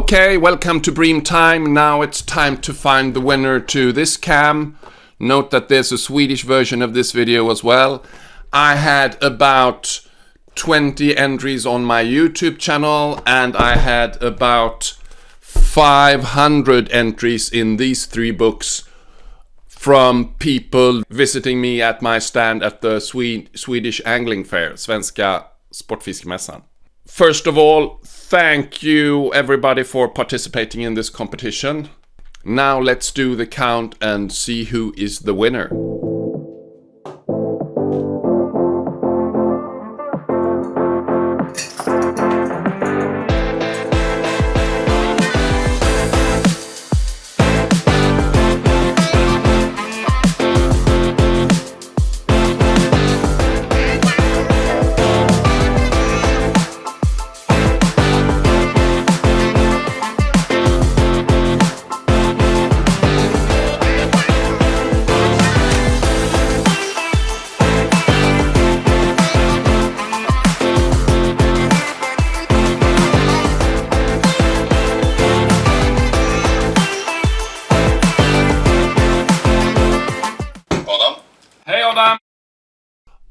Okay, welcome to Bream Time. Now it's time to find the winner to this cam. Note that there's a Swedish version of this video as well. I had about 20 entries on my YouTube channel and I had about 500 entries in these three books from people visiting me at my stand at the Swedish Angling Fair, Svenska Sportfiskemässan. First of all, thank you everybody for participating in this competition. Now let's do the count and see who is the winner. Hey!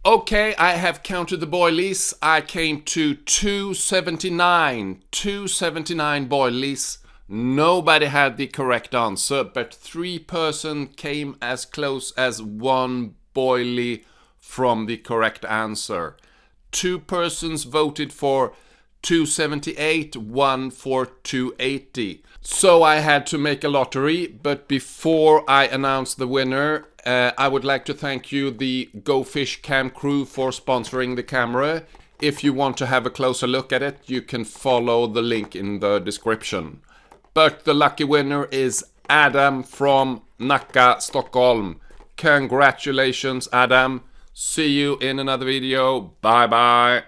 Okay, I have counted the boilies. I came to 279. 279 boilies. Nobody had the correct answer, but three person came as close as one boilie from the correct answer. Two persons voted for 278, one for 280. So I had to make a lottery, but before I announce the winner, uh, I would like to thank you, the Go Fish Cam crew, for sponsoring the camera. If you want to have a closer look at it, you can follow the link in the description. But the lucky winner is Adam from Nacka, Stockholm. Congratulations, Adam. See you in another video. Bye bye.